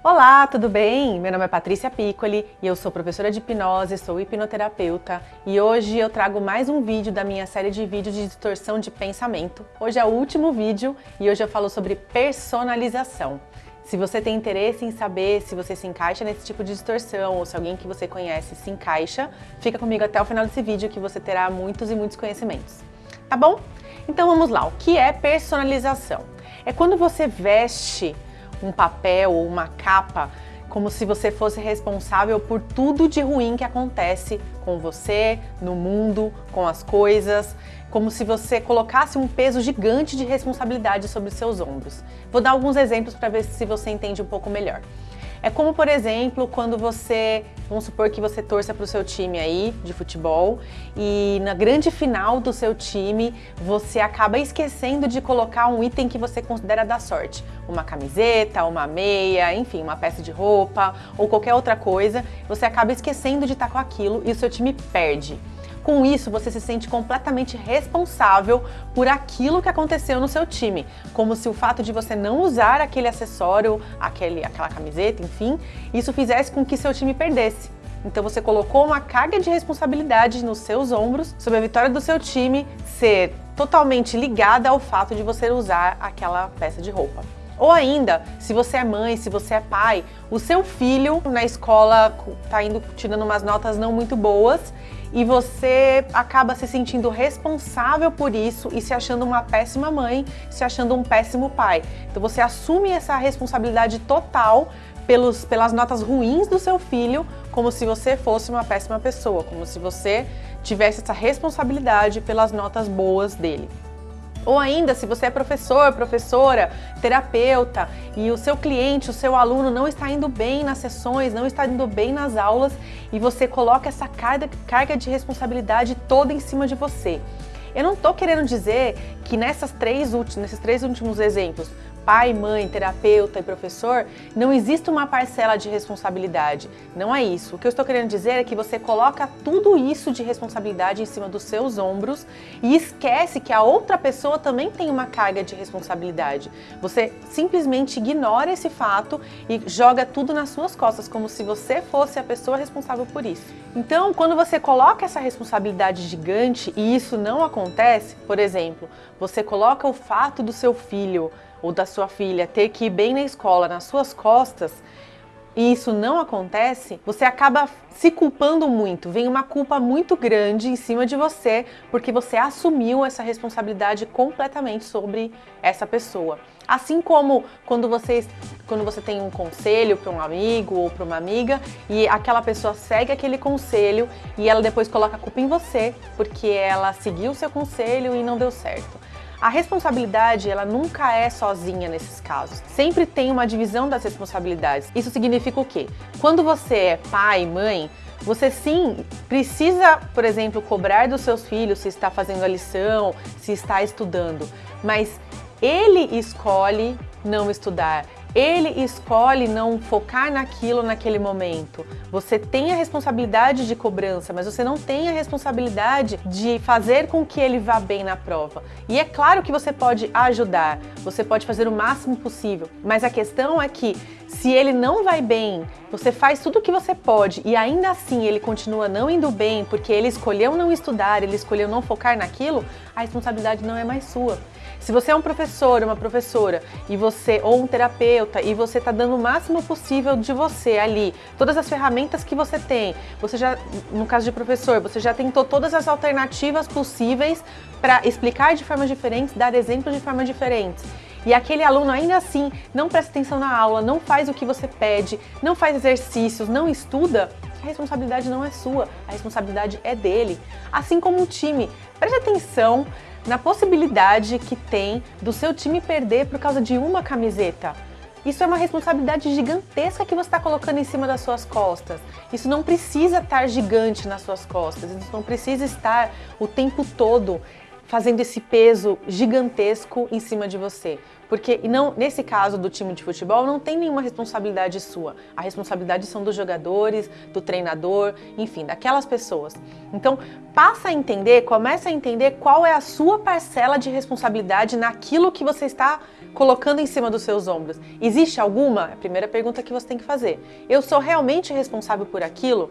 Olá, tudo bem? Meu nome é Patrícia Piccoli e eu sou professora de hipnose, sou hipnoterapeuta e hoje eu trago mais um vídeo da minha série de vídeos de distorção de pensamento. Hoje é o último vídeo e hoje eu falo sobre personalização. Se você tem interesse em saber se você se encaixa nesse tipo de distorção ou se alguém que você conhece se encaixa, fica comigo até o final desse vídeo que você terá muitos e muitos conhecimentos. Tá bom? Então vamos lá, o que é personalização? É quando você veste um papel ou uma capa como se você fosse responsável por tudo de ruim que acontece com você, no mundo, com as coisas, como se você colocasse um peso gigante de responsabilidade sobre os seus ombros. Vou dar alguns exemplos para ver se você entende um pouco melhor. É como, por exemplo, quando você, vamos supor que você torça para o seu time aí de futebol e na grande final do seu time você acaba esquecendo de colocar um item que você considera da sorte. Uma camiseta, uma meia, enfim, uma peça de roupa ou qualquer outra coisa. Você acaba esquecendo de estar com aquilo e o seu time perde. Com isso, você se sente completamente responsável por aquilo que aconteceu no seu time, como se o fato de você não usar aquele acessório, aquele, aquela camiseta, enfim, isso fizesse com que seu time perdesse. Então você colocou uma carga de responsabilidade nos seus ombros sobre a vitória do seu time ser totalmente ligada ao fato de você usar aquela peça de roupa. Ou ainda, se você é mãe, se você é pai, o seu filho na escola está indo tirando umas notas não muito boas e você acaba se sentindo responsável por isso e se achando uma péssima mãe, se achando um péssimo pai. Então você assume essa responsabilidade total pelos, pelas notas ruins do seu filho, como se você fosse uma péssima pessoa, como se você tivesse essa responsabilidade pelas notas boas dele. Ou ainda, se você é professor, professora, terapeuta e o seu cliente, o seu aluno não está indo bem nas sessões, não está indo bem nas aulas e você coloca essa carga, carga de responsabilidade toda em cima de você. Eu não estou querendo dizer que nessas três últimos, nesses três últimos exemplos, pai, mãe, terapeuta e professor, não existe uma parcela de responsabilidade. Não é isso. O que eu estou querendo dizer é que você coloca tudo isso de responsabilidade em cima dos seus ombros e esquece que a outra pessoa também tem uma carga de responsabilidade. Você simplesmente ignora esse fato e joga tudo nas suas costas, como se você fosse a pessoa responsável por isso. Então, quando você coloca essa responsabilidade gigante e isso não acontece, por exemplo, você coloca o fato do seu filho ou da sua filha ter que ir bem na escola nas suas costas e isso não acontece, você acaba se culpando muito, vem uma culpa muito grande em cima de você porque você assumiu essa responsabilidade completamente sobre essa pessoa. Assim como quando você, quando você tem um conselho para um amigo ou para uma amiga e aquela pessoa segue aquele conselho e ela depois coloca a culpa em você porque ela seguiu o seu conselho e não deu certo. A responsabilidade, ela nunca é sozinha nesses casos. Sempre tem uma divisão das responsabilidades. Isso significa o quê? Quando você é pai, mãe, você sim precisa, por exemplo, cobrar dos seus filhos se está fazendo a lição, se está estudando, mas ele escolhe não estudar, ele escolhe não focar naquilo naquele momento. Você tem a responsabilidade de cobrança, mas você não tem a responsabilidade de fazer com que ele vá bem na prova. E é claro que você pode ajudar, você pode fazer o máximo possível, mas a questão é que se ele não vai bem, você faz tudo o que você pode e ainda assim ele continua não indo bem porque ele escolheu não estudar, ele escolheu não focar naquilo, a responsabilidade não é mais sua. Se você é um professor, uma professora, e você ou um terapeuta, e você está dando o máximo possível de você ali, todas as ferramentas que você tem, você já, no caso de professor, você já tentou todas as alternativas possíveis para explicar de formas diferentes, dar exemplos de formas diferentes. E aquele aluno ainda assim não presta atenção na aula, não faz o que você pede, não faz exercícios, não estuda, a responsabilidade não é sua, a responsabilidade é dele. Assim como o time, preste atenção na possibilidade que tem do seu time perder por causa de uma camiseta. Isso é uma responsabilidade gigantesca que você está colocando em cima das suas costas. Isso não precisa estar gigante nas suas costas, isso não precisa estar o tempo todo fazendo esse peso gigantesco em cima de você. Porque não, nesse caso do time de futebol não tem nenhuma responsabilidade sua. A responsabilidade são dos jogadores, do treinador, enfim, daquelas pessoas. Então, passa a entender, começa a entender qual é a sua parcela de responsabilidade naquilo que você está colocando em cima dos seus ombros. Existe alguma? É a primeira pergunta que você tem que fazer. Eu sou realmente responsável por aquilo?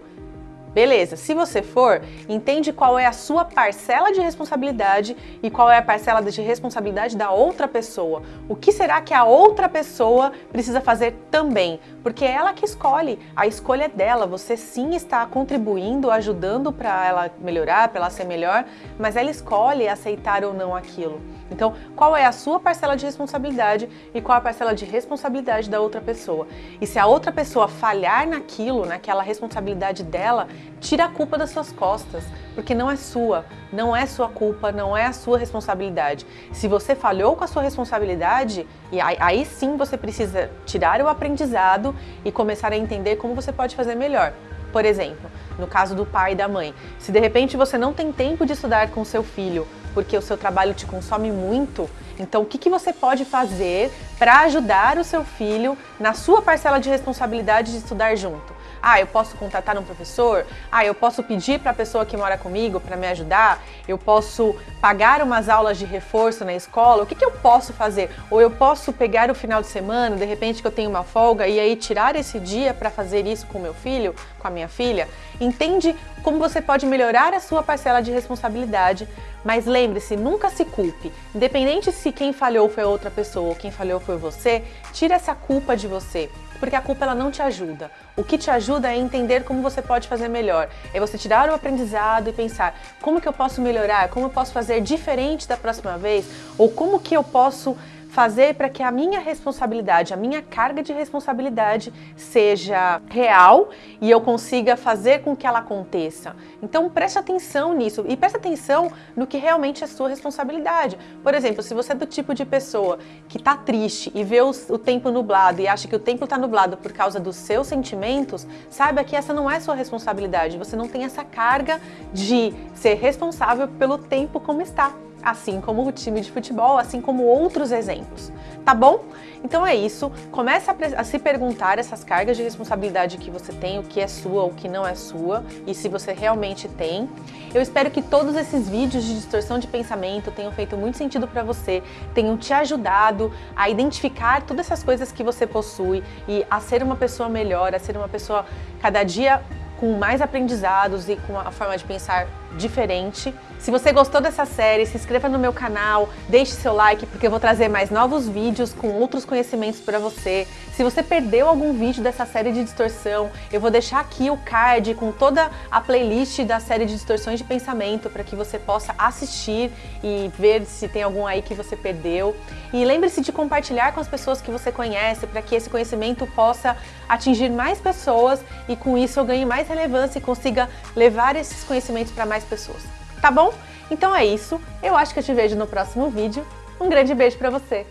Beleza, se você for, entende qual é a sua parcela de responsabilidade e qual é a parcela de responsabilidade da outra pessoa. O que será que a outra pessoa precisa fazer também? Porque é ela que escolhe, a escolha é dela. Você sim está contribuindo, ajudando para ela melhorar, para ela ser melhor, mas ela escolhe aceitar ou não aquilo. Então, qual é a sua parcela de responsabilidade e qual a parcela de responsabilidade da outra pessoa? E se a outra pessoa falhar naquilo, naquela responsabilidade dela, tira a culpa das suas costas, porque não é sua, não é sua culpa, não é a sua responsabilidade. Se você falhou com a sua responsabilidade, e aí, aí sim você precisa tirar o aprendizado e começar a entender como você pode fazer melhor. Por exemplo, no caso do pai e da mãe, se de repente você não tem tempo de estudar com seu filho porque o seu trabalho te consome muito, então o que, que você pode fazer para ajudar o seu filho na sua parcela de responsabilidade de estudar junto? Ah, eu posso contratar um professor? Ah, eu posso pedir para a pessoa que mora comigo para me ajudar? Eu posso pagar umas aulas de reforço na escola? O que, que eu posso fazer? Ou eu posso pegar o final de semana, de repente que eu tenho uma folga, e aí tirar esse dia para fazer isso com meu filho, com a minha filha? Entende como você pode melhorar a sua parcela de responsabilidade, mas lembre-se, nunca se culpe. Independente se quem falhou foi outra pessoa ou quem falhou foi você, tira essa culpa de você porque a culpa ela não te ajuda. O que te ajuda é entender como você pode fazer melhor. É você tirar o aprendizado e pensar como que eu posso melhorar, como eu posso fazer diferente da próxima vez, ou como que eu posso fazer para que a minha responsabilidade, a minha carga de responsabilidade seja real e eu consiga fazer com que ela aconteça. Então preste atenção nisso e preste atenção no que realmente é sua responsabilidade. Por exemplo, se você é do tipo de pessoa que está triste e vê o, o tempo nublado e acha que o tempo está nublado por causa dos seus sentimentos, saiba que essa não é sua responsabilidade. Você não tem essa carga de ser responsável pelo tempo como está assim como o time de futebol, assim como outros exemplos, tá bom? Então é isso, comece a, a, se perguntar essas cargas de responsabilidade que você tem, o que é sua, o que não é sua, e se você realmente tem. Eu espero que todos esses vídeos de distorção de pensamento tenham feito muito sentido para você, tenham te ajudado a identificar todas essas coisas que você possui e a ser uma pessoa melhor, a ser uma pessoa cada dia com mais aprendizados e com a forma de pensar diferente. Se você gostou dessa série, se inscreva no meu canal, deixe seu like porque eu vou trazer mais novos vídeos com outros conhecimentos para você. Se você perdeu algum vídeo dessa série de distorção, eu vou deixar aqui o card com toda a playlist da série de distorções de pensamento para que você possa assistir e ver se tem algum aí que você perdeu. E lembre-se de compartilhar com as pessoas que você conhece para que esse conhecimento possa atingir mais pessoas e com isso eu ganhe mais relevância e consiga levar esses conhecimentos para mais pessoas. Tá bom? Então é isso, eu acho que eu te vejo no próximo vídeo. Um grande beijo pra você!